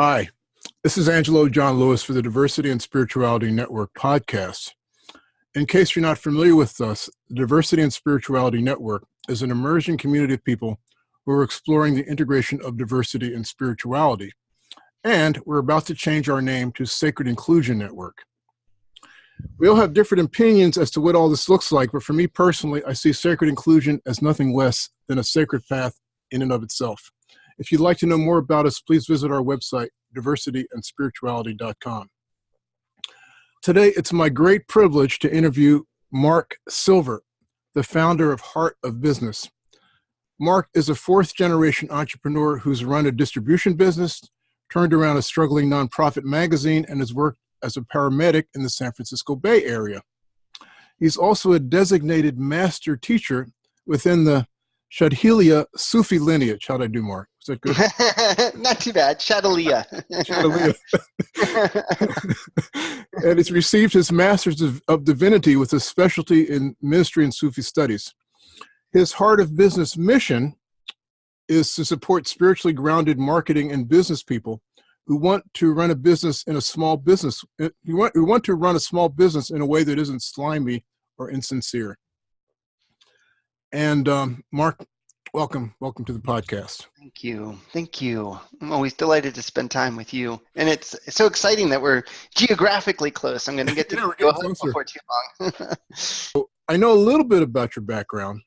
Hi, this is Angelo John Lewis for the Diversity and Spirituality Network podcast. In case you're not familiar with us, the Diversity and Spirituality Network is an emerging community of people who are exploring the integration of diversity and spirituality. And we're about to change our name to Sacred Inclusion Network. We all have different opinions as to what all this looks like, but for me personally, I see sacred inclusion as nothing less than a sacred path in and of itself. If you'd like to know more about us, please visit our website, diversityandspirituality.com. Today, it's my great privilege to interview Mark Silver, the founder of Heart of Business. Mark is a fourth generation entrepreneur who's run a distribution business, turned around a struggling nonprofit magazine, and has worked as a paramedic in the San Francisco Bay Area. He's also a designated master teacher within the Shadhiliya Sufi lineage. How'd I do, Mark? That good? Not too bad. Shadhiliya. and he's received his Master's of, of Divinity with a specialty in ministry and Sufi studies. His Heart of Business mission is to support spiritually grounded marketing and business people who want to run a business in a small business, who want, who want to run a small business in a way that isn't slimy or insincere. And um, Mark, welcome, welcome to the podcast. Thank you, thank you. I'm always delighted to spend time with you, and it's, it's so exciting that we're geographically close. I'm going to get to yeah, go home before too long. so I know a little bit about your background,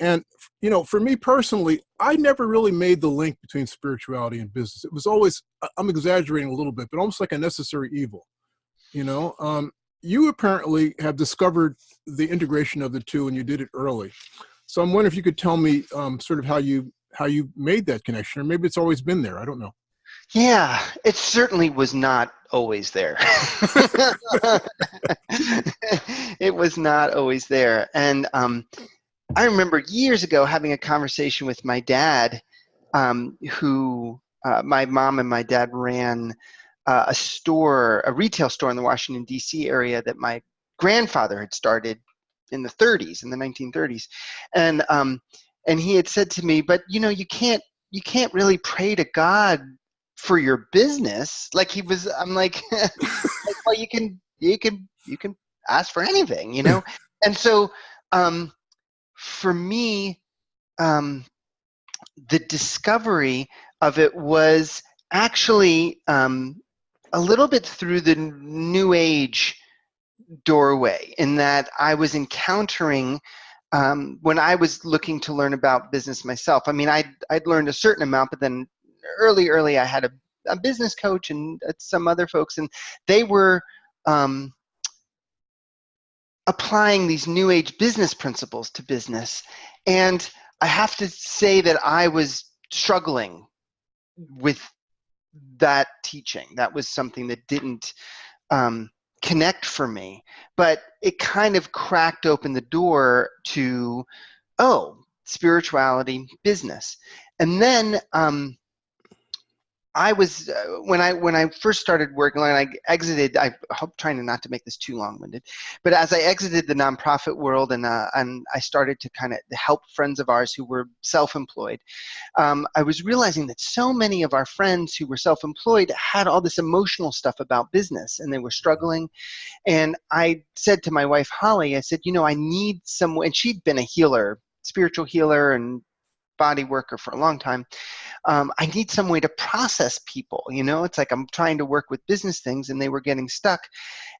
and you know, for me personally, I never really made the link between spirituality and business. It was always, I'm exaggerating a little bit, but almost like a necessary evil. You know, um, you apparently have discovered the integration of the two and you did it early. So I'm wondering if you could tell me um, sort of how you how you made that connection, or maybe it's always been there. I don't know. Yeah, it certainly was not always there. it was not always there. And um, I remember years ago having a conversation with my dad, um, who uh, my mom and my dad ran uh, a store, a retail store in the Washington, D.C. area that my grandfather had started in the 30s, in the 1930s. And, um, and he had said to me, but you know, you can't, you can't really pray to God for your business. Like he was, I'm like, well, you can, you can, you can ask for anything, you know? and so, um, for me, um, the discovery of it was actually um, a little bit through the new age doorway in that I was encountering um, when I was looking to learn about business myself. I mean, I'd, I'd learned a certain amount, but then early, early, I had a, a business coach and uh, some other folks, and they were um, applying these new age business principles to business. And I have to say that I was struggling with that teaching. That was something that didn't um, connect for me, but it kind of cracked open the door to, oh, spirituality, business. And then um, I was uh, when I when I first started working when I exited I hope trying to not to make this too long-winded but as I exited the nonprofit world and uh, and I started to kind of help friends of ours who were self-employed um, I was realizing that so many of our friends who were self-employed had all this emotional stuff about business and they were struggling. And I said to my wife Holly I said you know I need someone and she'd been a healer spiritual healer and body worker for a long time um, I need some way to process people. You know, it's like I'm trying to work with business things and they were getting stuck.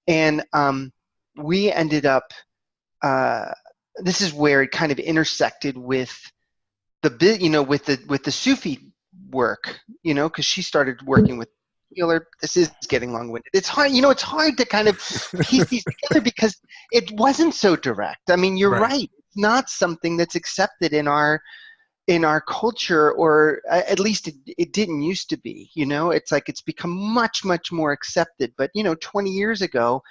And um, we ended up, uh, this is where it kind of intersected with the bit, you know, with the, with the Sufi work, you know, because she started working with healer. This is getting long-winded. It's hard, you know, it's hard to kind of piece these together because it wasn't so direct. I mean, you're right. right. It's not something that's accepted in our in our culture or at least it, it didn't used to be you know? It's like it's become much much more accepted. But you know 20 years ago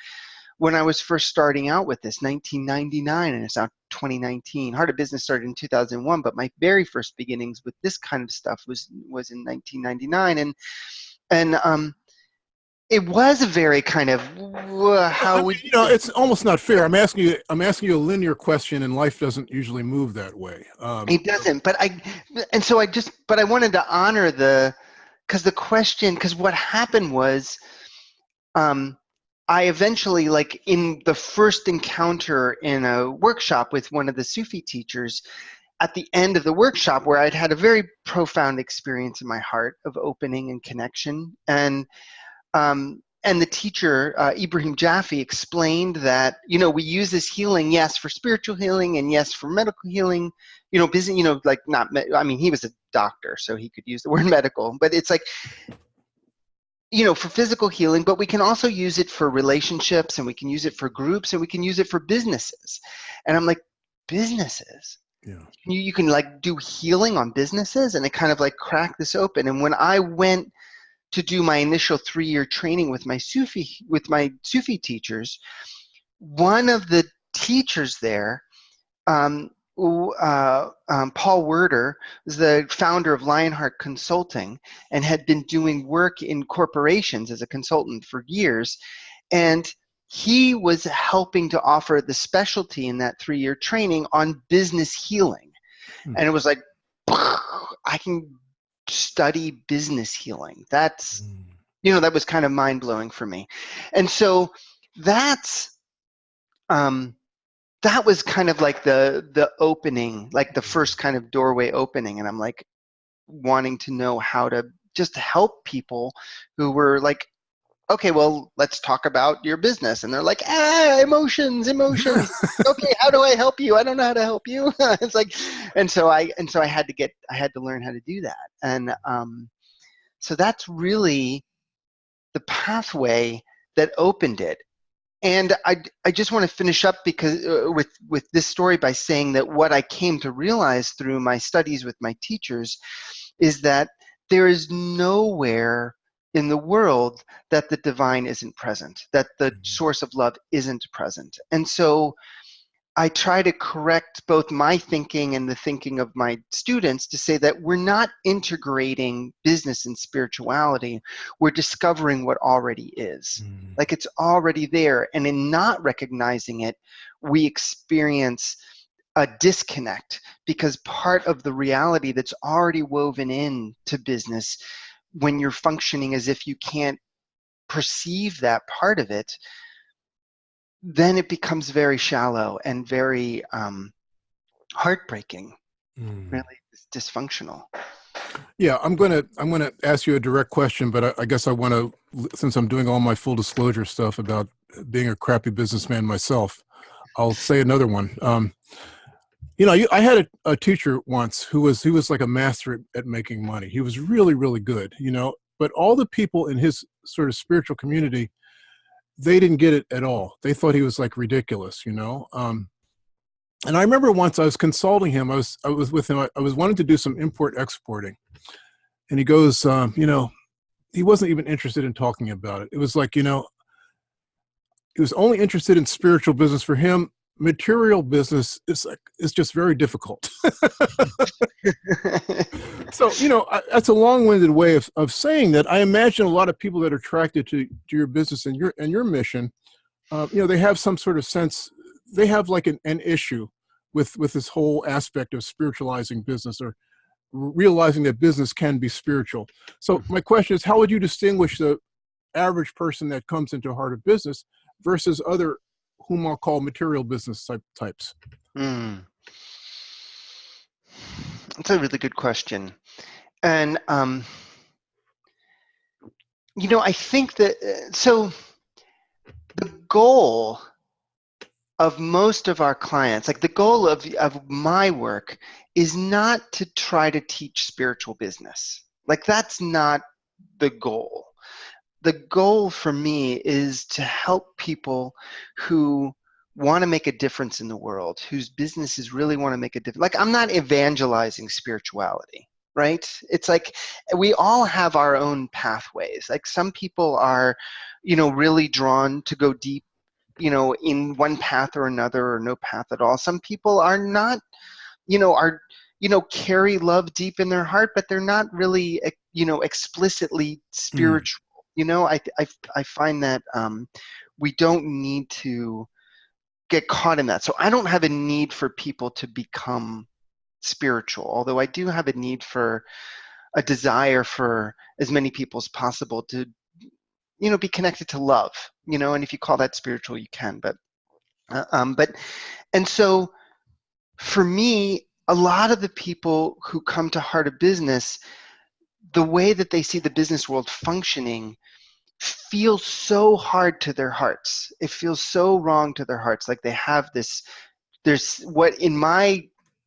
when i was first starting out with this 1999 and it's now 2019 heart of business started in 2001 but my very first beginnings with this kind of stuff was was in 1999 and and um it was a very kind of how I mean, we you know it's almost not fair. I'm asking you i'm asking you a linear question and life doesn't usually move that way. Um, it doesn't but i and so i just but i wanted to honor the because the question because what happened was um, I eventually, like in the first encounter in a workshop with one of the Sufi teachers, at the end of the workshop, where I'd had a very profound experience in my heart of opening and connection, and um, and the teacher uh, Ibrahim Jaffe explained that you know we use this healing, yes, for spiritual healing, and yes, for medical healing. You know, busy, you know, like not. I mean, he was a doctor, so he could use the word medical, but it's like you know, for physical healing, but we can also use it for relationships and we can use it for groups and we can use it for businesses. And I'm like, businesses? Yeah. You, you can like do healing on businesses and it kind of like cracked this open. And when I went to do my initial three year training with my Sufi, with my Sufi teachers, one of the teachers there um, uh, um, Paul Werder is the founder of Lionheart Consulting and had been doing work in corporations as a consultant for years. And he was helping to offer the specialty in that three year training on business healing. Hmm. And it was like, I can study business healing. That's, hmm. you know, that was kind of mind blowing for me. And so that's, um, that was kind of like the the opening like the first kind of doorway opening and i'm like wanting to know how to just help people who were like okay well let's talk about your business. And they're like ah emotions emotions. Okay how do i help you? I don't know how to help you. It's like and so i and so i had to get i had to learn how to do that. And um so that's really the pathway that opened it. And I, I just want to finish up because uh, with with this story by saying that what I came to realize through my studies with my teachers is that there is nowhere in the world that the divine isn't present, that the mm-hmm. source of love isn't present. And so I try to correct both my thinking and the thinking of my students to say that we're not integrating business and spirituality. We're discovering what already is. Mm. Like it's already there. And in not recognizing it, we experience a disconnect because part of the reality that's already woven in to business when you're functioning as if you can't perceive that part of it then it becomes very shallow and very um, heartbreaking, mm. really dysfunctional. Yeah, I'm gonna I'm gonna ask you a direct question, but I, I guess I want to, since I'm doing all my full disclosure stuff about being a crappy businessman myself, I'll say another one. Um, you know, I had a, a, teacher once who was he was like a master at, at making money. He was really really good, you know. But all the people in his sort of spiritual community they didn't get it at all. They thought he was like ridiculous, you know. Um, and I remember once I was consulting him. I was I was with him. I, I was wanting to do some import exporting, and he goes, um, you know, he wasn't even interested in talking about it. It was like you know, he was only interested in spiritual business. For him, material business is like is just very difficult. so you know I, that's a long-winded way of, of saying that. I imagine a lot of people that are attracted to, to your business and your and your mission, uh, you know, they have some sort of sense. They have like an, an issue with with this whole aspect of spiritualizing business or realizing that business can be spiritual. So mm-hmm. my question is, how would you distinguish the average person that comes into heart of business versus other whom I'll call material business type types? Mm. That's a really good question. And, um, you know, I think that, uh, so the goal of most of our clients, like the goal of, of my work is not to try to teach spiritual business. Like that's not the goal the goal for me is to help people who want to make a difference in the world, whose businesses really want to make a difference. Like I'm not evangelizing spirituality, right? It's like we all have our own pathways. Like some people are, you know, really drawn to go deep, you know, in one path or another or no path at all. Some people are not, you know, are you know carry love deep in their heart but they're not really you know explicitly hmm. spiritual you know, I, I, I find that um, we don't need to get caught in that. So I don't have a need for people to become spiritual, although I do have a need for a desire for as many people as possible to you know be connected to love you know and if you call that spiritual you can but uh, um but and so for me a lot of the people who come to heart of business the way that they see the business world functioning feels so hard to their hearts it feels so wrong to their hearts like they have this there's what in my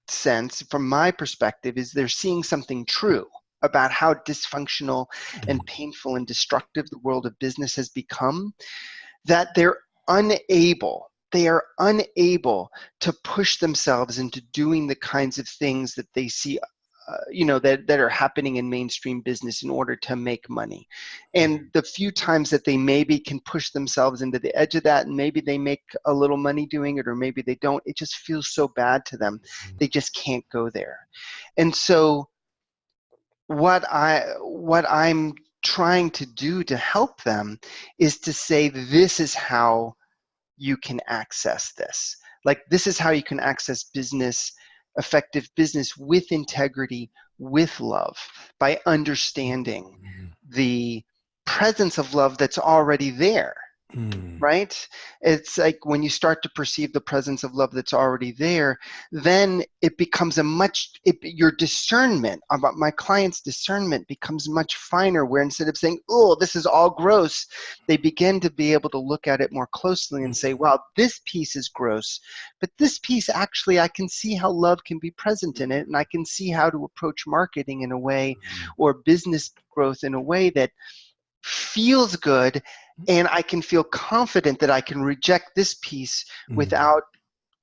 sense from my perspective is they're seeing something true about how dysfunctional and mm. painful and destructive the world of business has become that they're unable they are unable to push themselves into doing the kinds of things that they see uh, you know that, that are happening in mainstream business in order to make money and mm-hmm. the few times that they maybe can push themselves into the edge of that and maybe they make a little money doing it or maybe they don't it just feels so bad to them mm-hmm. they just can't go there and so what i what i'm trying to do to help them is to say this is how you can access this like this is how you can access business effective business with integrity, with love, by understanding mm-hmm. the presence of love that's already there. Mm. Right? It's like when you start to perceive the presence of love that's already there, then it becomes a much, it, your discernment about my client's discernment becomes much finer. Where instead of saying, oh, this is all gross, they begin to be able to look at it more closely and say, mm-hmm. wow, this piece is gross, but this piece actually, I can see how love can be present in it, and I can see how to approach marketing in a way mm. or business growth in a way that feels good and I can feel confident that I can reject this piece mm-hmm. without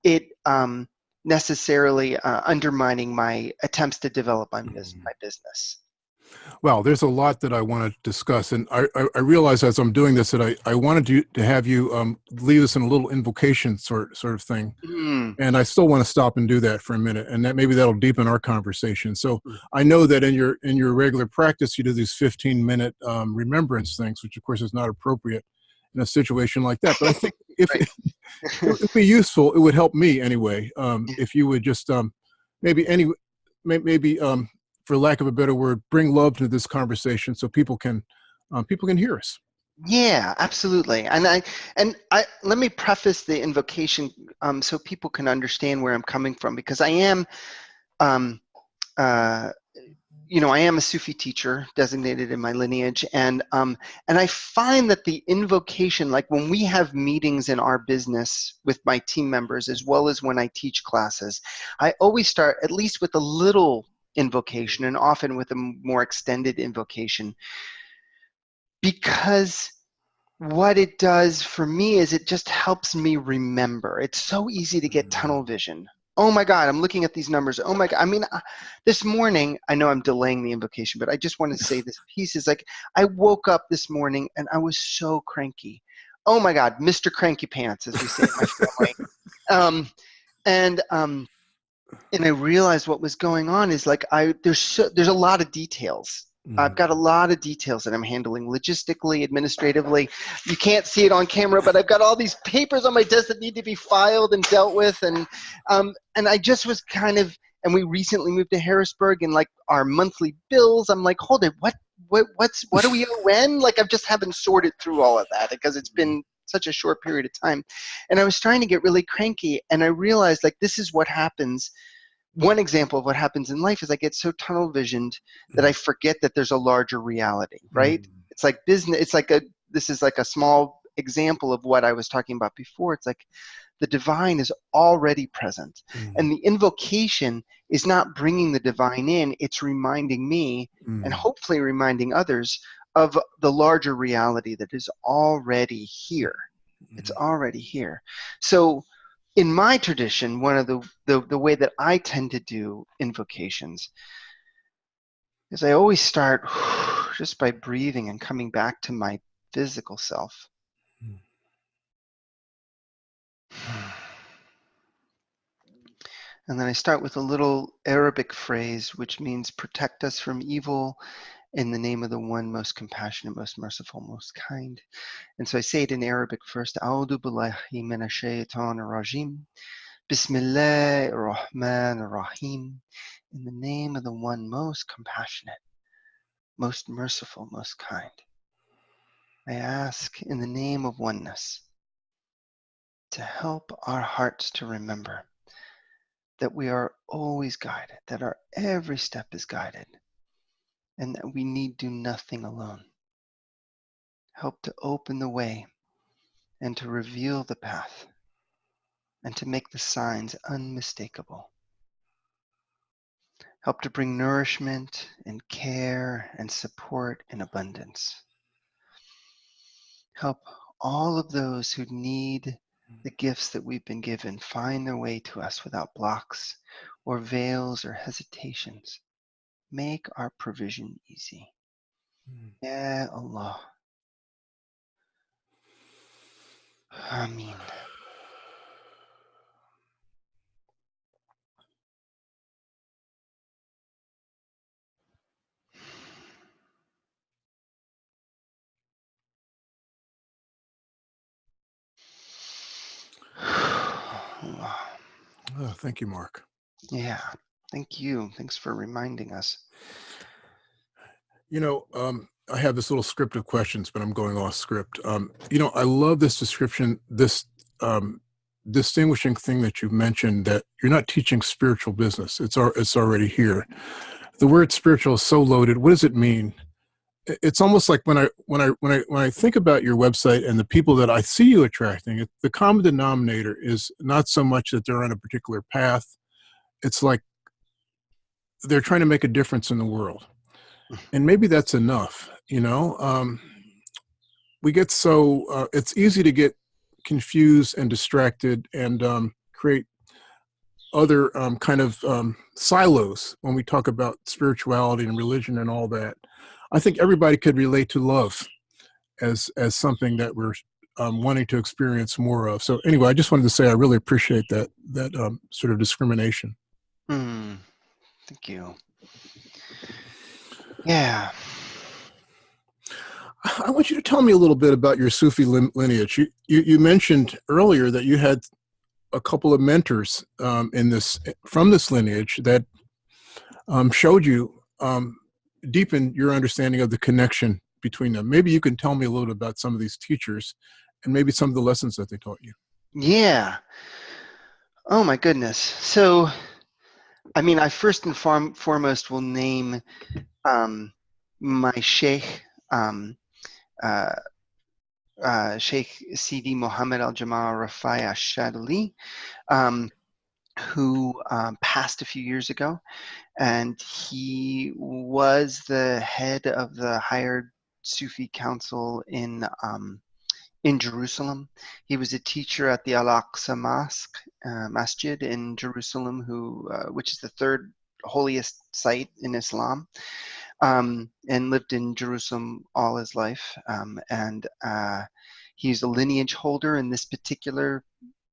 it um, necessarily uh, undermining my attempts to develop my, mm-hmm. my business. Well, there's a lot that I want to discuss, and I, I, I realize as I'm doing this that I, I wanted to, to have you um, leave us in a little invocation sort sort of thing, mm. and I still want to stop and do that for a minute, and that maybe that'll deepen our conversation. So mm. I know that in your in your regular practice you do these 15 minute um, remembrance things, which of course is not appropriate in a situation like that. But I think if it, it would be useful, it would help me anyway. Um, if you would just um, maybe any maybe um, for lack of a better word, bring love to this conversation so people can um, people can hear us. Yeah, absolutely. And I and I let me preface the invocation um, so people can understand where I'm coming from because I am, um, uh, you know, I am a Sufi teacher designated in my lineage, and um, and I find that the invocation, like when we have meetings in our business with my team members, as well as when I teach classes, I always start at least with a little invocation and often with a more extended invocation. Because what it does for me is it just helps me remember. It's so easy to get tunnel mm-hmm. vision. Oh my god i'm looking at these numbers. Oh my god i mean uh, this morning i know i'm delaying the invocation but i just want to say this piece is like i woke up this morning and i was so cranky. Oh my god mr cranky pants as we say in my family. Um, and um, and I realized what was going on is like I there's so, there's a lot of details. Mm. I've got a lot of details that I'm handling logistically, administratively. You can't see it on camera, but I've got all these papers on my desk that need to be filed and dealt with, and um, and I just was kind of. And we recently moved to Harrisburg, and like our monthly bills, I'm like, hold it, what, what, what's, what do we owe when? Like, I just haven't sorted through all of that because it's been such a short period of time. And I was trying to get really cranky, and I realized like this is what happens. One example of what happens in life is I get so tunnel visioned that I forget that there's a larger reality, right? Mm. It's like business. It's like a. This is like a small example of what I was talking about before. It's like the divine is already present. Mm. And the invocation is not bringing the divine in, it's reminding me mm. and hopefully reminding others of the larger reality that is already here. Mm-hmm. It's already here. So in my tradition, one of the, the, the way that I tend to do invocations is I always start just by breathing and coming back to my physical self. Mm. And then I start with a little Arabic phrase which means protect us from evil in the name of the one most compassionate, most merciful, most kind. And so I say it in Arabic first. A'udhu billahi min shaytan rajim. Bismillah rahman rahim. In the name of the one most compassionate, most merciful, most kind. I ask in the name of oneness to help our hearts to remember that we are always guided, that our every step is guided, and that we need do nothing alone. Help to open the way and to reveal the path and to make the signs unmistakable. Help to bring nourishment and care and support in abundance. Help all of those who need the mm-hmm. gifts that we've been given find their way to us without blocks or veils or hesitations. Make our provision easy. Mm. Ya Allah. Amin. Oh, thank you, Mark. Yeah, thank you. Thanks for reminding us. You know, um, I have this little script of questions, but I'm going off script. Um, you know, I love this description, this um, distinguishing thing that you mentioned that you're not teaching spiritual business. It's al- it's already here. The word spiritual is so loaded. What does it mean? It's almost like when I when I when I when I think about your website and the people that I see you attracting, it, the common denominator is not so much that they're on a particular path. It's like they're trying to make a difference in the world. And maybe that's enough you know um, we get so uh, it's easy to get confused and distracted and um, create other um, kind of um, silos when we talk about spirituality and religion and all that. I think everybody could relate to love as as something that we're um, wanting to experience more of. So anyway i just wanted to say i really appreciate that that um, sort of discrimination. Hmm. Thank you. Yeah. I want you to tell me a little bit about your Sufi lineage. You, you, you mentioned earlier that you had a couple of mentors um, in this from this lineage that um, showed you um, deepened your understanding of the connection between them. Maybe you can tell me a little bit about some of these teachers and maybe some of the lessons that they taught you. Yeah. Oh my goodness. So, I mean, I first and foremost will name um, my sheikh, um, uh, uh, Sheikh Sidi Mohammed Al Jamal Rafai Ashadali, um, who um, passed a few years ago. And he was the head of the higher Sufi council in um, in Jerusalem. He was a teacher at the Al Aqsa Mosque, uh, Masjid in Jerusalem, who uh, which is the third holiest site in Islam, um, and lived in Jerusalem all his life. Um, and uh, he's a lineage holder in this particular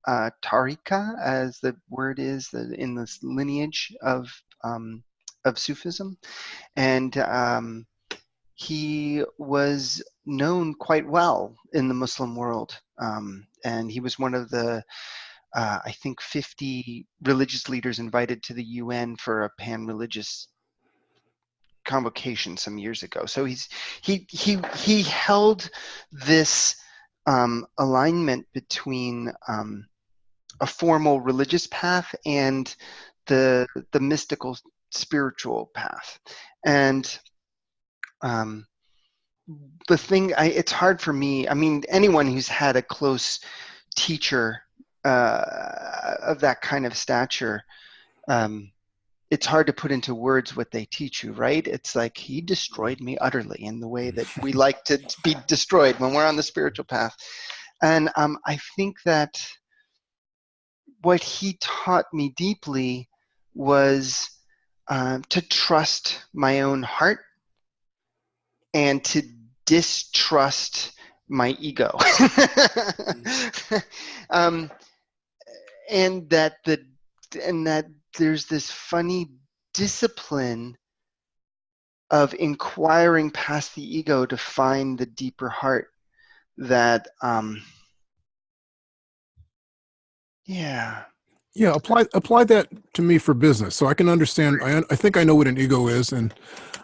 uh, tariqa, as the word is, in this lineage of um, of Sufism, and um, he was known quite well in the Muslim world, um, and he was one of the uh, I think 50 religious leaders invited to the UN for a pan-religious convocation some years ago. So he's he he he held this um, alignment between um, a formal religious path and the the mystical spiritual path, and um, the thing I, it's hard for me. I mean, anyone who's had a close teacher uh, of that kind of stature. Um, it's hard to put into words what they teach you, right? It's like he destroyed me utterly in the way that we like to be destroyed when we're on the spiritual path. And um, I think that what he taught me deeply was um, to trust my own heart and to distrust my ego. um, and that the and that there's this funny discipline of inquiring past the ego to find the deeper heart that um yeah Yeah, apply apply that to me for business, so I can understand. I I think I know what an ego is, and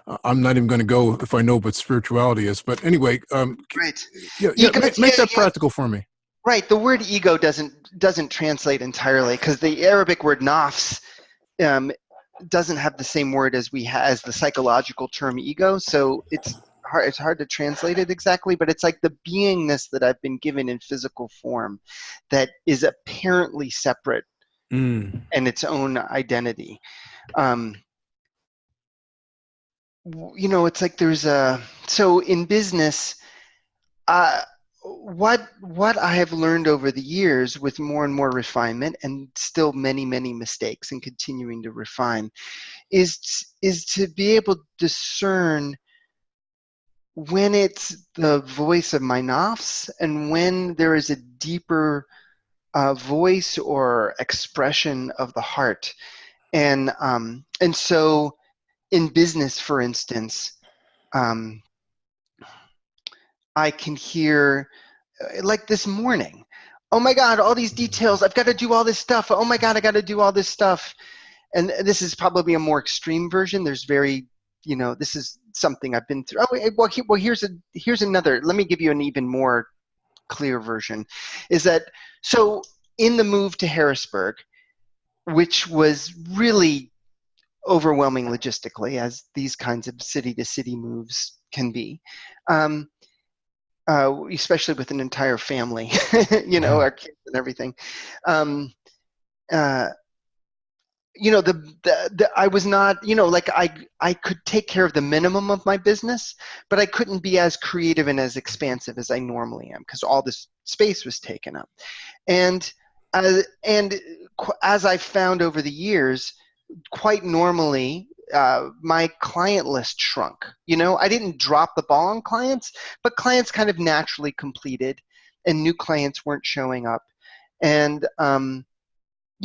uh, I'm not even going to go if I know what spirituality is. But anyway, um, Right. yeah, yeah Ego- make, make yeah, that yeah. practical for me. Right. The word ego doesn't doesn't translate entirely because the Arabic word nafs um, doesn't have the same word as we ha- as the psychological term ego. So it's hard it's hard to translate it exactly, but it's like the beingness that I've been given in physical form that is apparently separate Mm. and its own identity. Um, you know, it's like there's a so in business, uh, what what I have learned over the years with more and more refinement and still many many mistakes and continuing to refine is is to be able to discern when it's the voice of my nafs and when there is a deeper uh, voice or expression of the heart. And um, and so in business for instance um, i can hear uh, like this morning oh my god all these details i've got to do all this stuff. Oh my god i got to do all this stuff. And this is probably a more extreme version. There's very you know this is something i've been through. Oh well, he, well here's a here's another let me give you an even more clear version is that so in the move to harrisburg which was really overwhelming logistically as these kinds of city to city moves can be um, uh, especially with an entire family you know Mhm. our kids and everything um, uh, you know the, the, the i was not you know like i i could take care of the minimum of my business but i couldn't be as creative and as expansive as i normally am because all this space was taken up. And uh, and as i found over the years quite normally uh, my client list shrunk. You know i didn't drop the ball on clients but clients kind of naturally completed and new clients weren't showing up. And um,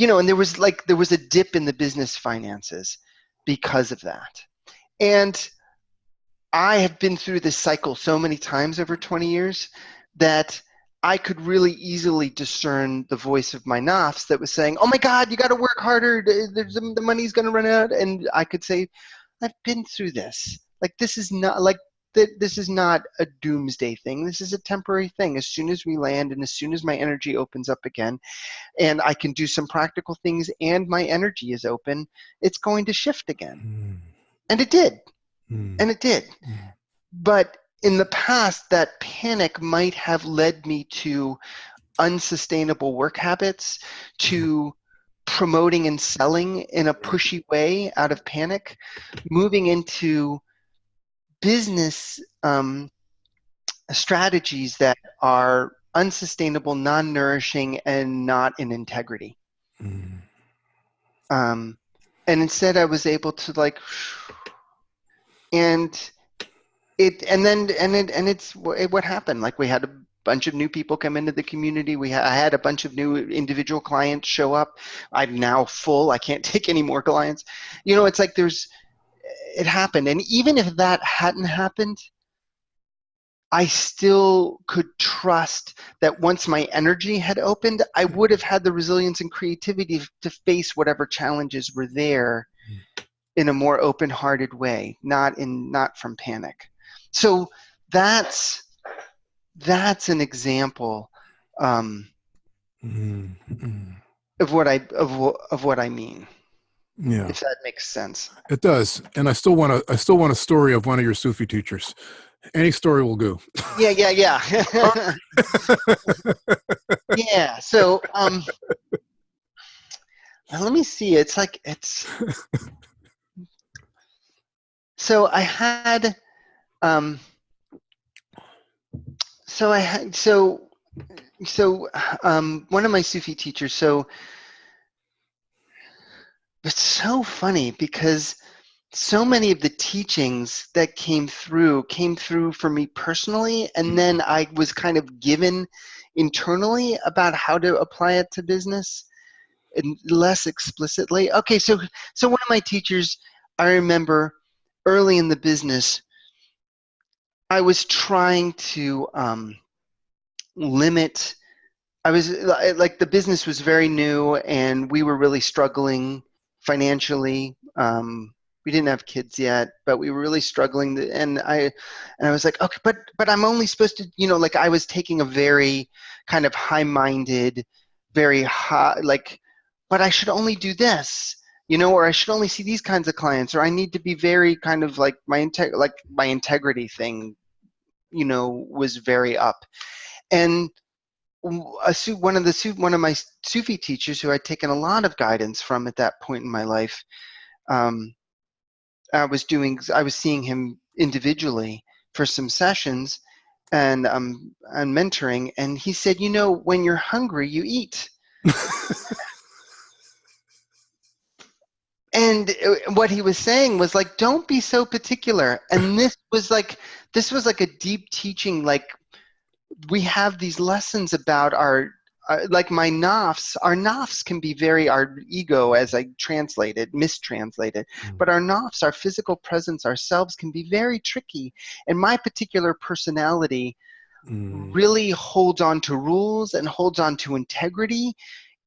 you know and there was like there was a dip in the business finances because of that. And i have been through this cycle so many times over 20 years that i could really easily discern the voice of my nafs that was saying oh my god you got to work harder. Th- there's, the money's going to run out. And i could say i've been through this. Like this is not like th- this is not a doomsday thing this is a temporary thing as soon as we land and as soon as my energy opens up again and I can do some practical things and my energy is open, it's going to shift again. Mm. And it did. Mm. And it did. Mm. But in the past, that panic might have led me to unsustainable work habits, to promoting and selling in a pushy way out of panic, moving into business um, strategies that are unsustainable, non nourishing, and not in integrity. Mm. um, and instead I was able to like, and it, and then and it, and it's it, what happened. Like we had a bunch of new people come into the community. We ha- I had a bunch of new individual clients show up. I'm now full. I can't take any more clients. You know, it's like there's, it happened, and even if that hadn't happened. I still could trust that once my energy had opened, I would have had the resilience and creativity to face whatever challenges were there in a more open-hearted way, not in not from panic. So that's that's an example um, Mm. Mm. of what I of, of what I mean, Yeah, if that makes sense. it does. And I still want to. I still want a story of one of your Sufi teachers. Any story will do. Yeah, yeah, yeah. yeah. So um, let me see. It's like it's. So I had, um, so I had so so um, one of my Sufi teachers. So it's so funny because so many of the teachings that came through came through for me personally and then i was kind of given internally about how to apply it to business and less explicitly. Okay so so one of my teachers i remember early in the business i was trying to um, limit I was like the business was very new and we were really struggling financially. Um, we didn't have kids yet, but we were really struggling. And I, and I was like, okay, but but I'm only supposed to, you know, like I was taking a very kind of high-minded, very high, like, but I should only do this, you know, or I should only see these kinds of clients, or I need to be very kind of like my integ- like my integrity thing, you know, was very up, and a one of the one of my Sufi teachers who I'd taken a lot of guidance from at that point in my life. Um, I was doing I was seeing him individually for some sessions and um and mentoring and he said, "You know, when you're hungry, you eat." and uh, what he was saying was like don't be so particular and this was like this was like a deep teaching like we have these lessons about our uh, like my nafs, our nafs can be very, our ego, as I translate translated, mistranslated, mm. but our nafs, our physical presence, ourselves can be very tricky. And my particular personality mm. really holds on to rules and holds on to integrity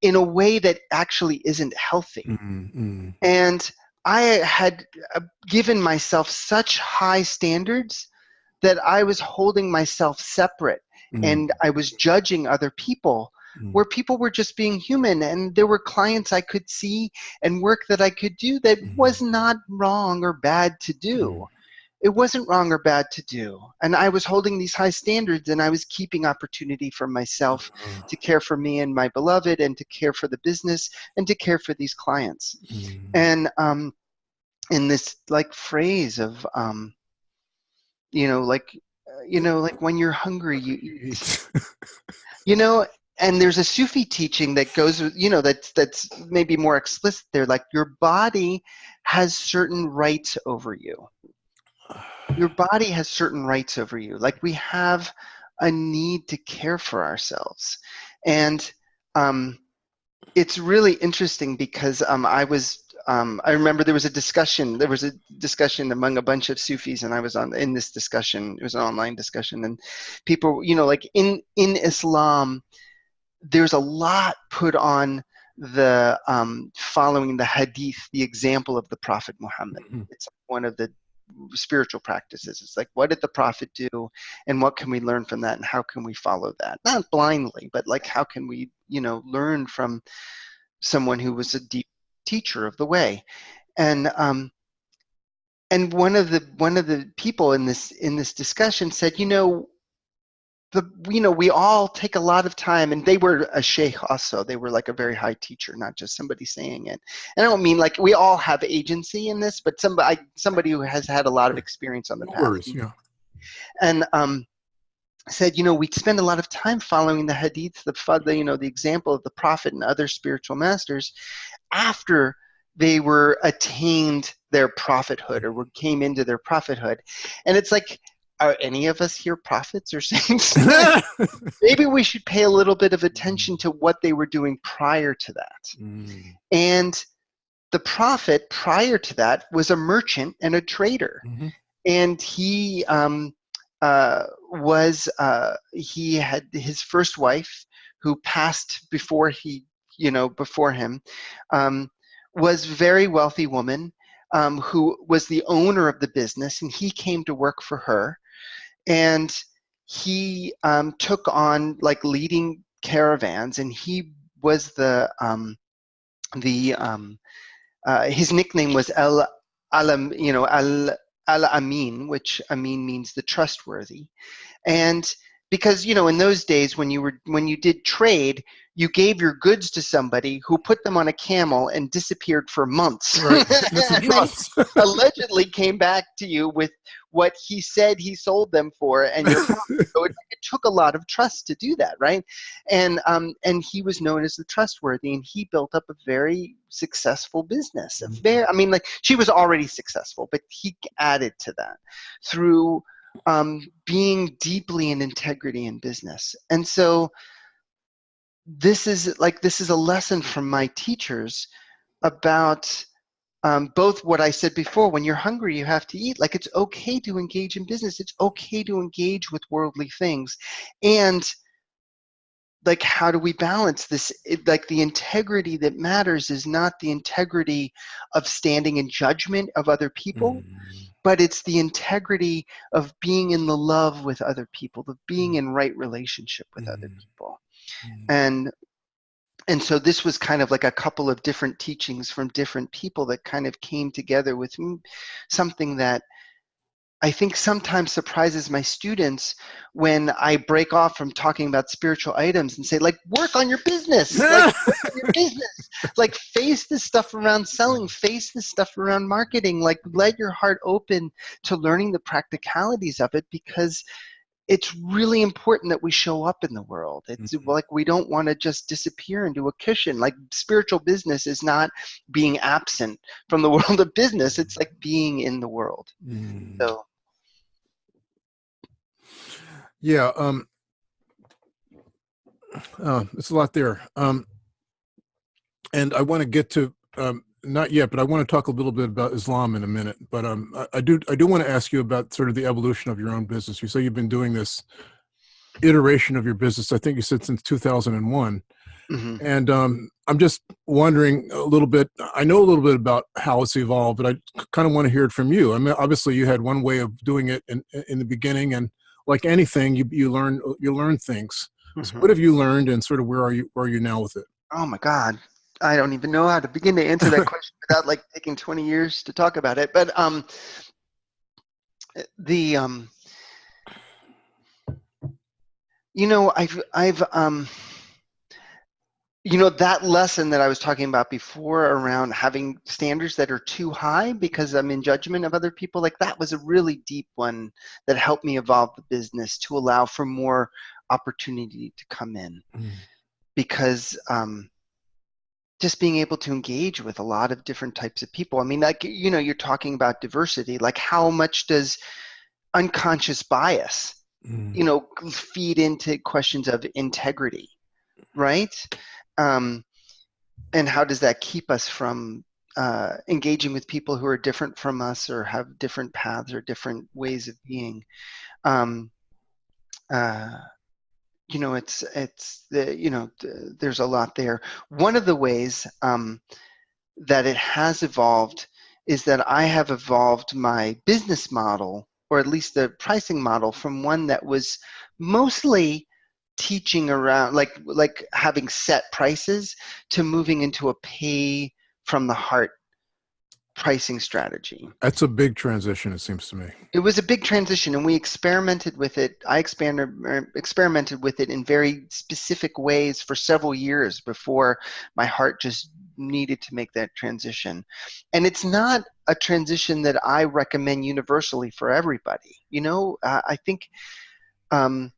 in a way that actually isn't healthy. Mm, and I had uh, given myself such high standards that I was holding myself separate mm. and I was judging other people mm. where people were just being human and there were clients I could see and work that I could do that mm. was not wrong or bad to do. It wasn't wrong or bad to do. And I was holding these high standards and I was keeping opportunity for myself to care for me and my beloved and to care for the business and to care for these clients. And um, in this like phrase of, um, you know, like, you know, like when you're hungry, you eat. you know, and there's a Sufi teaching that goes, you know, that's that's maybe more explicit there. Like your body has certain rights over you. Your body has certain rights over you. Like we have a need to care for ourselves, and um, it's really interesting because um, I was um, I remember there was a discussion. There was a discussion among a bunch of Sufis, and I was on in this discussion. It was an online discussion, and people, you know, like in in Islam, there's a lot put on the um, following the hadith, the example of the Prophet Muhammad. Mm-hmm. It's one of the spiritual practices. It's like, what did the Prophet do, and what can we learn from that, and how can we follow that? Not blindly, but like, how can we, you know, learn from someone who was a deep teacher of the way, and um, and one of the one of the people in this in this discussion said, you know, the you know we all take a lot of time and they were a sheikh also. They were like a very high teacher not just somebody saying it. And i don't mean like we all have agency in this but somebody somebody who has had a lot of experience on the path worries, yeah. and um said you know we spend a lot of time following the hadith the, the you know the example of the prophet and other spiritual masters after they were attained their prophethood or came into their prophethood and it's like are any of us here prophets or saints? Maybe we should pay a little bit of attention to what they were doing prior to that. Mm. And the prophet prior to that was a merchant and a trader. Mm-hmm. And he um, uh, was, uh, he had his first wife who passed before he, you know, before him, um, was very wealthy woman. Um, who was the owner of the business, and he came to work for her and he um, took on like leading caravans, and he was the um, the um, uh, his nickname was El Alam, you know Al Al Amin, which Amin means the trustworthy, and because you know in those days when you were when you did trade you gave your goods to somebody who put them on a camel and disappeared for months right. allegedly came back to you with what he said he sold them for and so it, it, took a lot of trust to do that right and um, and he was known as the trustworthy and he built up a very successful business a mm-hmm. very i mean like she was already successful but he added to that through um, being deeply in integrity in business. And so this is like this is a lesson from my teachers about um, both what I said before, when you're hungry, you have to eat. Like it's okay to engage in business. It's okay to engage with worldly things. And like how do we balance this it, like the integrity that matters is not the integrity of standing in judgment of other people Mm. but it's the integrity of being in the love with other people of being in right relationship with other Mm. people Mm. and and so this was kind of like a couple of different teachings from different people that kind of came together with something that I think sometimes surprises my students when I break off from talking about spiritual items and say, like, work on your business, like, work on your business, like, face this stuff around selling, face this stuff around marketing, like, let your heart open to learning the practicalities of it because it's really important that we show up in the world. It's Mhm. like we don't want to just disappear into a cushion. Like spiritual business is not being absent from the world of business. It's like being in the world. Mm. So Yeah, um, uh, it's a lot there. Um, and I want to get to um, not yet, but I want to talk a little bit about Islam in a minute. But um, I, I do I do want to ask you about sort of the evolution of your own business. You say you've been doing this iteration of your business. I think you said since 2001. mhm. And um, I'm just wondering a little bit. I know a little bit about how it's evolved, but I kind of want to hear it from you. I mean, obviously, you had one way of doing it in, in the beginning, and like anything, you you learn you learn things. So Mhm. what have you learned, and sort of where are you where are you now with it? oh my God. I don't even know how to begin to answer that question without like taking 20 years to talk about it. But um, the um, you know, I've I've um, you know that lesson that I was talking about before around having standards that are too high because I'm in judgment of other people. Like that was a really deep one that helped me evolve the business to allow for more opportunity to come in because um, just being able to engage with a lot of different types of people. I mean, like you know, you're talking about diversity. Like, how much does unconscious bias, Mm. you know, feed into questions of integrity, right? Um, and how does that keep us from uh, engaging with people who are different from us or have different paths or different ways of being? Um, uh, you know it's it's the you know th- there's a lot there. One of the ways um, that it has evolved is that i have evolved my business model or at least the pricing model from one that was mostly teaching around like like having set prices to moving into a pay from the heart pricing strategy. That's a big transition, it seems to me. it was a big transition and we experimented with it i expanded, er, experimented with it in very specific ways for several years before my heart just needed to make that transition. And it's not a transition that i recommend universally for everybody you know? Uh, i think um,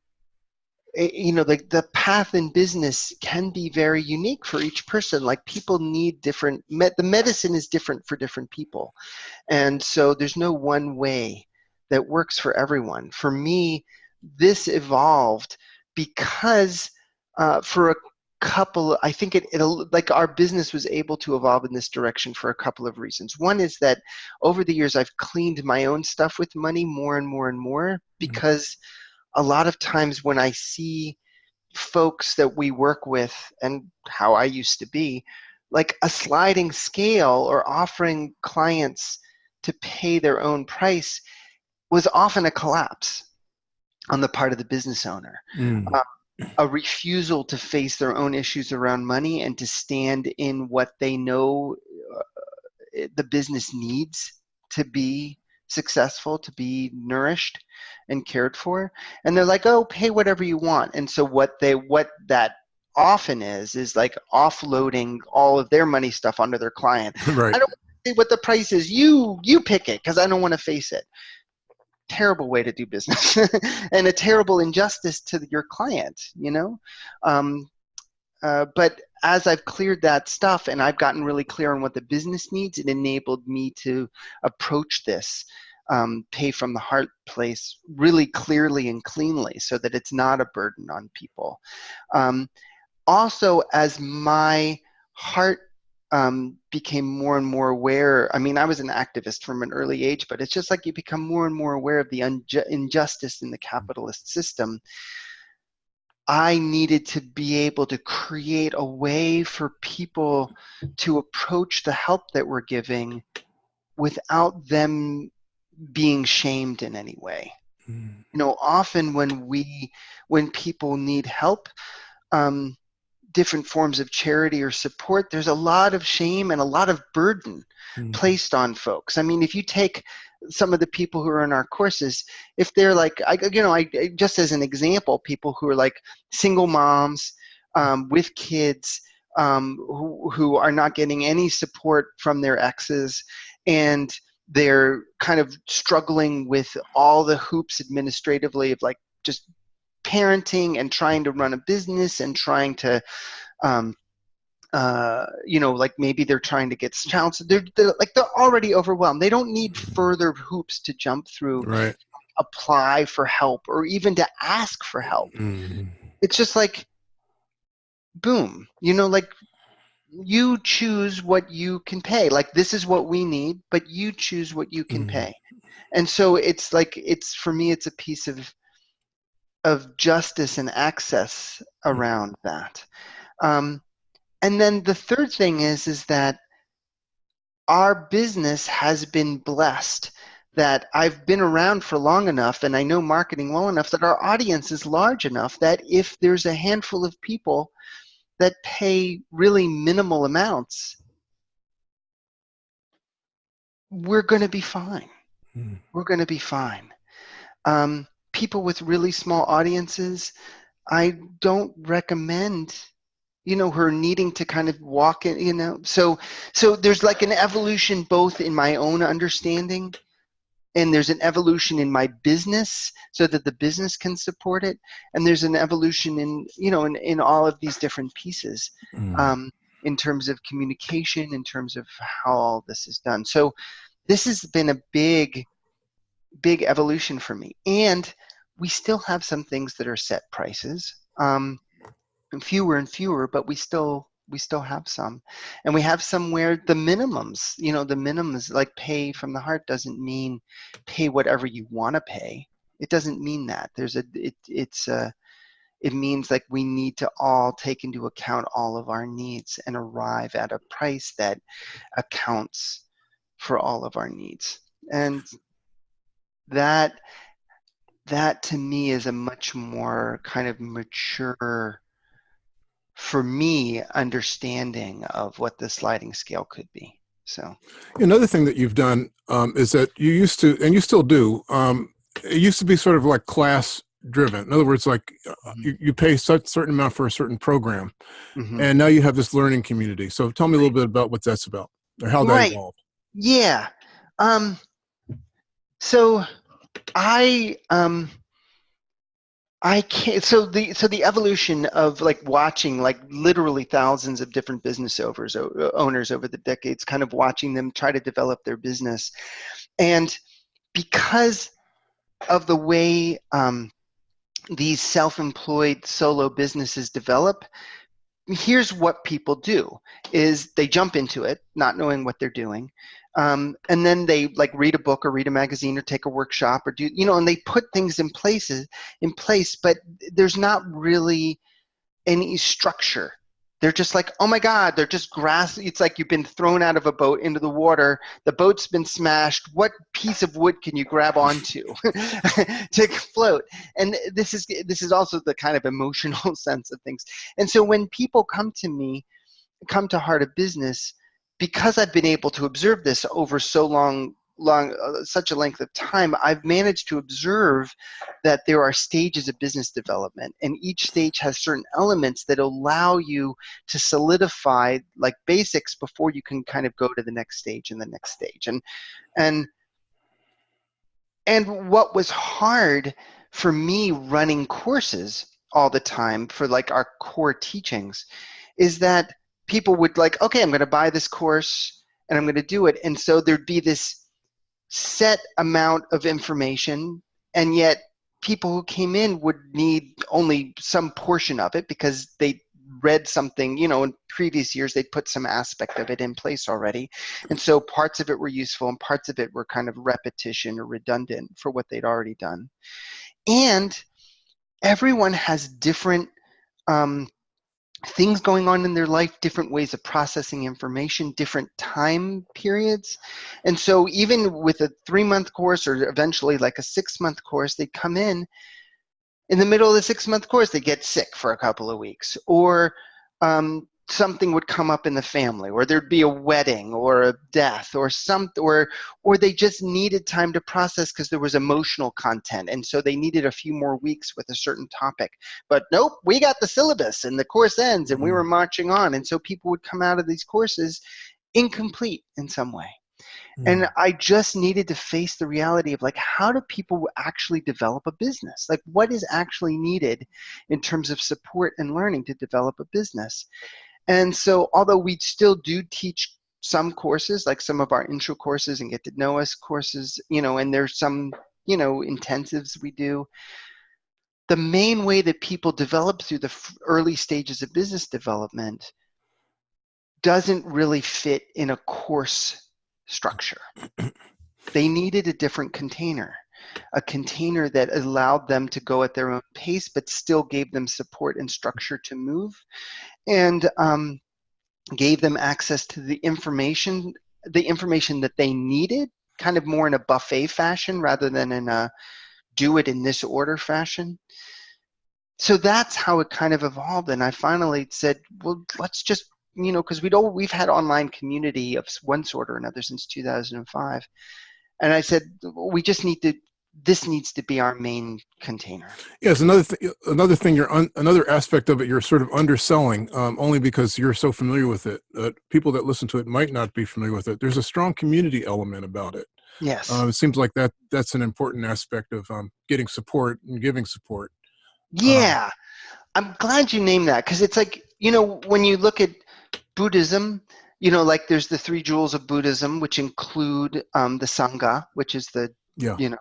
you know the, the path in business can be very unique for each person. Like people need different med- the medicine is different for different people. And so there's no one way that works for everyone. For me this evolved because uh, for a couple i think it, it like our business was able to evolve in this direction for a couple of reasons. One is that over the years i've cleaned my own stuff with money more and more and more because a lot of times when I see folks that we work with and how I used to be, like a sliding scale or offering clients to pay their own price was often a collapse on the part of the business owner. Mm. A refusal to face their own issues around money and to stand in what they know uh, the business needs to be successful, to be nourished and cared for. And they're like, oh, pay whatever you want. And so what they what that often is is like offloading all of their money stuff onto their client. right. I don't See what the price is. You you pick it because I don't want to face it. Terrible way to do business, and a terrible injustice to your client. You know, um, uh, but as I've cleared that stuff and I've gotten really clear on what the business needs, it enabled me to approach this um, pay from the heart place really clearly and cleanly so that it's not a burden on people. Um, also, as my heart um, became more and more aware, I mean, I was an activist from an early age, but it's just like you become more and more aware of the injustice in the capitalist system I needed to be able to create a way for people to approach the help that we're giving without them being shamed in any way. Mm. You know, often when we, when people need help, um, different forms of charity or support, there's a lot of shame and a lot of burden mm. placed on folks. I mean, if you take some of the people who are in our courses, if they're like, I, you know, I just as an example, people who are like single moms um, with kids um, who, who are not getting any support from their exes and they're kind of struggling with all the hoops administratively of like just parenting and trying to run a business and trying to um, uh, you know, like maybe they're trying to get child. They're, they're like they're already overwhelmed. They don't need further hoops to jump through. Right. Apply for help or even to ask for help. Mm. It's just like, boom. You know, like you choose what you can pay. Like this is what we need, but you choose what you can mm. pay. And so it's like it's for me. It's a piece of of justice and access around that. Um, and then the third thing is is that our business has been blessed that I've been around for long enough and I know marketing well enough that our audience is large enough that if there's a handful of people that pay really minimal amounts, we're going to be fine. Mm. We're going to be fine. Um, people with really small audiences, I don't recommend you know her needing to kind of walk in you know? So so there's like an evolution both in my own understanding and there's an evolution in my business so that the business can support it. And there's an evolution in you know in, in all of these different pieces mm. um, in terms of communication in terms of how all this is done. So this has been a big big evolution for me. And we still have some things that are set prices. Um, fewer and fewer, but we still we still have some. And we have some where the minimums you know the minimums like pay from the heart doesn't mean pay whatever you want to pay. It doesn't mean that. There's a it, it's a it means like we need to all take into account all of our needs and arrive at a price that accounts for all of our needs. And that that to me is a much more kind of mature for me understanding of what the sliding scale could be so another thing that you've done um, is that you used to and you still do um, it used to be sort of like class driven in other words like uh, mm-hmm. you, you pay such certain amount for a certain program mm-hmm. and now you have this learning community so tell me a little bit about what that's about or how that right. evolved yeah um, so i um, I can't. So the so the evolution of like watching like literally thousands of different business owners owners over the decades, kind of watching them try to develop their business, and because of the way um, these self-employed solo businesses develop, here's what people do: is they jump into it, not knowing what they're doing, um, and then they like read a book or read a magazine or take a workshop or do you know and they put things in places in place but there's not really any structure. They're just like oh my god they're just grass it's like you've been thrown out of a boat into the water. The boat's been smashed. What piece of wood can you grab onto to float? And this is this is also the kind of emotional sense of things. And so when people come to me come to heart of business because I've been able to observe this over so long long uh, such a length of time i've managed to observe that there are stages of business development and each stage has certain elements that allow you to solidify like basics before you can kind of go to the next stage and the next stage. And and and what was hard for me running courses all the time for like our core teachings is that people would like, okay, I'm going to buy this course and I'm going to do it. And so there'd be this set amount of information, and yet people who came in would need only some portion of it because they read something, you know, in previous years they'd put some aspect of it in place already. And so parts of it were useful and parts of it were kind of repetition or redundant for what they'd already done. And everyone has different um, things going on in their life, different ways of processing information, different time periods. And so even with a three month course or eventually like a six month course, they come in in the middle of the six month course, they get sick for a couple of weeks or um, something would come up in the family or there'd be a wedding or a death or some or or they just needed time to process because there was emotional content and so they needed a few more weeks with a certain topic but nope we got the syllabus and the course ends and we were mm. marching on and so people would come out of these courses incomplete in some way Mm. And I just needed to face the reality of like, how do people actually develop a business? Like, what is actually needed in terms of support and learning to develop a business? And so, although we still do teach some courses, like some of our intro courses and get to know us courses, you know, and there's some, you know, intensives we do. The main way that people develop through the early stages of business development doesn't really fit in a course structure. they needed a different container, a container that allowed them to go at their own pace, but still gave them support and structure to move and um, gave them access to the information, the information that they needed, kind of more in a buffet fashion rather than in a do it in this order fashion. So that's how it kind of evolved. And I finally said, well, let's just, you know, because we'd all, we've had online community of one sort or another since 2005. And I said, we just need to this needs to be our main container. Yes, another thing. Another thing. You're un, another aspect of it. You're sort of underselling, um, only because you're so familiar with it. Uh, people that listen to it might not be familiar with it. There's a strong community element about it. Yes. Uh, it seems like that. That's an important aspect of um, getting support and giving support. Yeah, um, I'm glad you named that because it's like you know when you look at Buddhism, you know, like there's the three jewels of Buddhism, which include um, the Sangha, which is the yeah. you know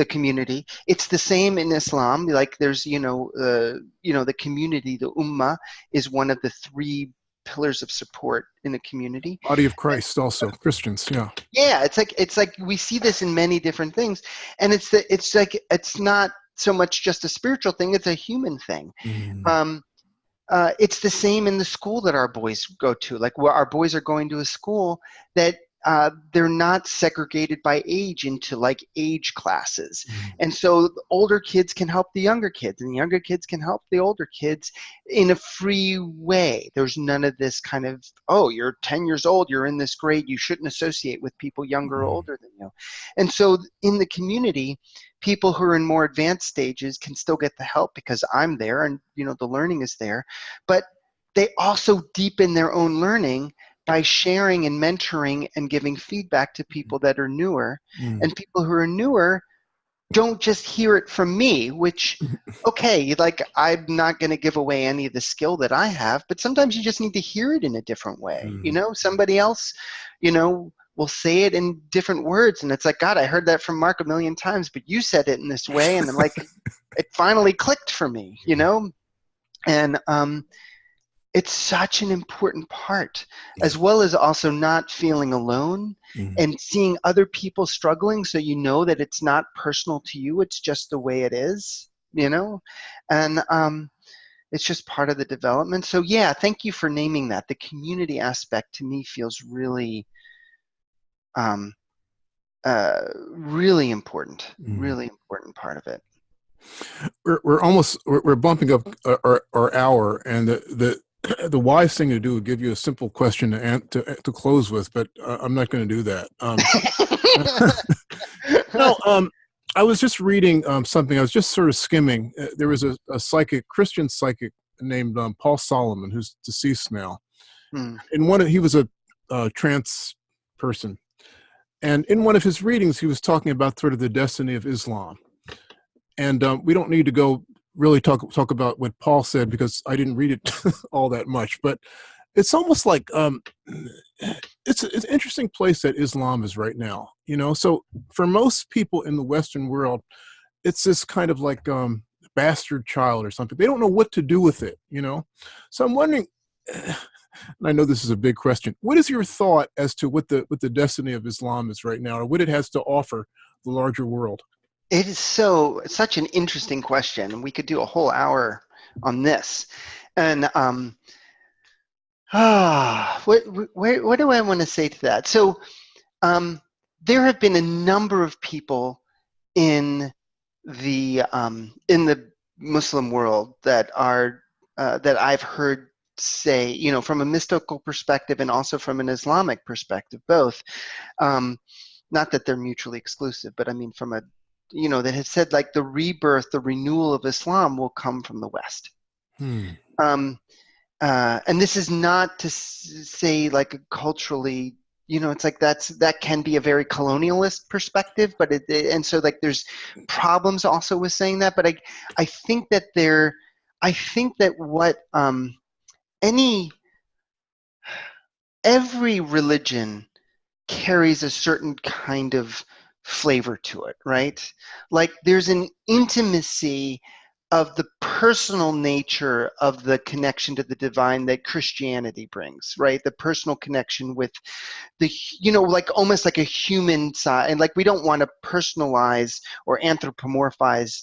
the community. It's the same in Islam. Like there's, you know, uh, you know, the community, the ummah, is one of the three pillars of support in a community. Body of Christ, also Christians, yeah. Yeah, it's like it's like we see this in many different things, and it's the it's like it's not so much just a spiritual thing; it's a human thing. Mm. Um, uh, it's the same in the school that our boys go to. Like where our boys are going to a school that uh, they're not segregated by age into like age classes. Mm-hmm. And so older kids can help the younger kids, and the younger kids can help the older kids in a free way. There's none of this kind of, oh, you're 10 years old, you're in this grade, you shouldn't associate with people younger mm-hmm. or older than you. And so in the community, people who are in more advanced stages can still get the help because I'm there and you know the learning is there. But they also deepen their own learning by sharing and mentoring and giving feedback to people that are newer mm. and people who are newer don't just hear it from me which okay like i'm not going to give away any of the skill that i have but sometimes you just need to hear it in a different way mm. you know somebody else you know will say it in different words and it's like god i heard that from mark a million times but you said it in this way and i'm like it finally clicked for me you know and um it's such an important part as well as also not feeling alone mm-hmm. and seeing other people struggling so you know that it's not personal to you it's just the way it is you know? And um, it's just part of the development. So yeah thank you for naming that. The community aspect to me feels really um, uh, really important mm-hmm. really important part of it. We're, we're almost we're, we're bumping up our, our hour and the, the the wise thing to do would give you a simple question to to, to close with, but uh, I'm not going to do that. Um, no, um, I was just reading um, something. I was just sort of skimming. Uh, there was a, a, psychic, Christian psychic named um, Paul Solomon, who's deceased now. Hmm. In one, of, he was a uh, trance person, and in one of his readings, he was talking about sort of the destiny of Islam. And um, we don't need to go really talk talk about what Paul said because I didn't read it all that much, but it's almost like um, it's, it's an interesting place that Islam is right now. You know, so for most people in the Western world, it's this kind of like um, bastard child or something. They don't know what to do with it. You know, so I'm wondering. And I know this is a big question. What is your thought as to what the what the destiny of Islam is right now, or what it has to offer the larger world? It is so such an interesting question. We could do a whole hour on this. And um, ah, what, what, what do I want to say to that? So um, there have been a number of people in the um, in the Muslim world that are uh, that I've heard say, you know, from a mystical perspective and also from an Islamic perspective, both. Um, not that they're mutually exclusive, but I mean, from a, you know, that have said like the rebirth, the renewal of Islam will come from the West. Hmm. Um, uh, and this is not to say like a culturally you know it's like that's that can be a very colonialist perspective but it, and so like there's problems also with saying that but i i think that there i think that what um any every religion carries a certain kind of flavor to it right like there's an intimacy of the personal nature of the connection to the divine that Christianity brings, right? The personal connection with the, you know, like almost like a human side. And like we don't want to personalize or anthropomorphize,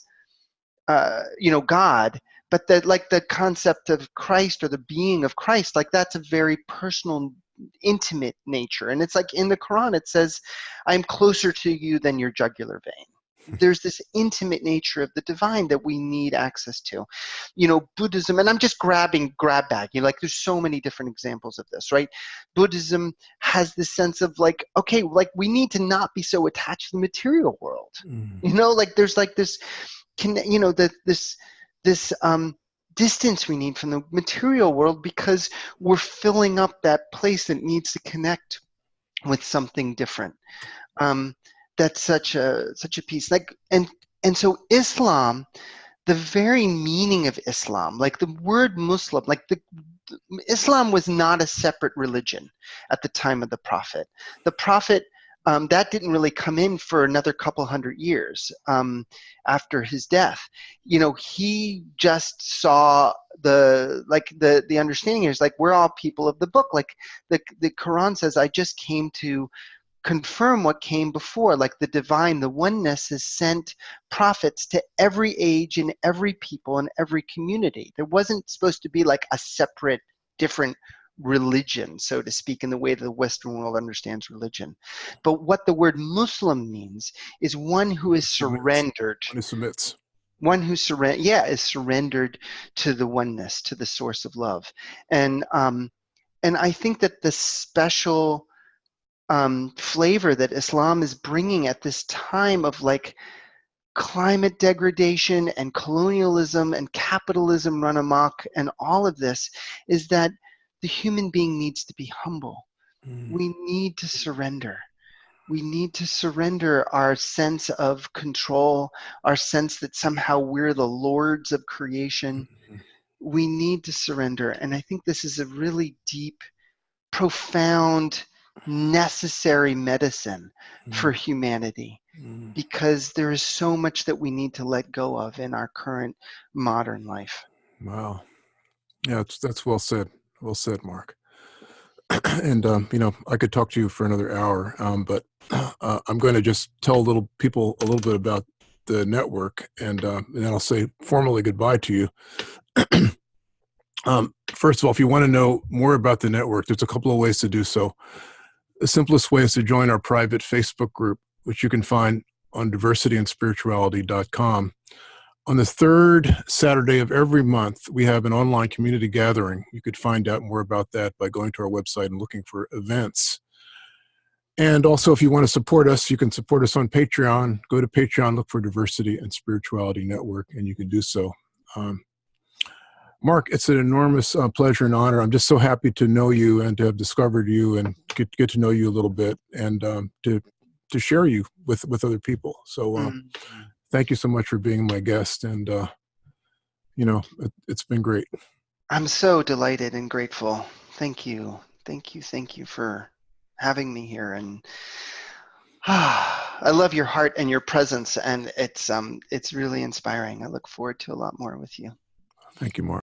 uh, you know, God, but that like the concept of Christ or the being of Christ, like that's a very personal intimate nature. And it's like in the quran it says i'm closer to you than your jugular vein. There's this intimate nature of the divine that we need access to. You know buddhism and i'm just grabbing grab bag. You know like there's so many different examples of this right? Buddhism has this sense of like okay like we need to not be so attached to the material world. Mm. you know like there's like this can you know that this this um distance we need from the material world because we're filling up that place that needs to connect with something different. Um, that's such a such a piece. Like and and so islam the very meaning of islam like the word muslim like the islam was not a separate religion at the time of the prophet. The prophet um, that didn't really come in for another couple hundred years um, after his death. You know, he just saw the like the the understanding is like we're all people of the book. Like the the Quran says, I just came to confirm what came before, like the divine, the oneness has sent prophets to every age and every people and every community. There wasn't supposed to be like a separate, different religion, so to speak, in the way that the Western world understands religion. But what the word Muslim means is one who is surrendered. One who submits. One who surrender, yeah, is surrendered to the oneness, to the source of love, and um, and I think that the special um, flavor that Islam is bringing at this time of like climate degradation and colonialism and capitalism run amok and all of this is that the human being needs to be humble. Mm. We need to surrender. We need to surrender our sense of control, our sense that somehow we're the lords of creation. Mm-hmm. We need to surrender. And I think this is a really deep, profound, necessary medicine mm. for humanity mm. because there is so much that we need to let go of in our current modern life. Wow. Yeah, that's, that's well said. Well said, Mark. and, um, you know, I could talk to you for another hour, um, but uh, I'm going to just tell little people a little bit about the network and, uh, and then I'll say formally goodbye to you. um, first of all, if you want to know more about the network, there's a couple of ways to do so. The simplest way is to join our private Facebook group, which you can find on diversityandspirituality.com. On the third Saturday of every month, we have an online community gathering. You could find out more about that by going to our website and looking for events. And also, if you want to support us, you can support us on Patreon. Go to Patreon, look for Diversity and Spirituality Network, and you can do so. Um, Mark, it's an enormous uh, pleasure and honor. I'm just so happy to know you and to have discovered you and get get to know you a little bit and um, to to share you with with other people. So, uh, mm -hmm. Thank you so much for being my guest, and uh, you know, it, it's been great. I'm so delighted and grateful. Thank you, thank you, thank you for having me here and. I love your heart and your presence, and it's um, it's really inspiring. I look forward to a lot more with you. Thank you, Mark.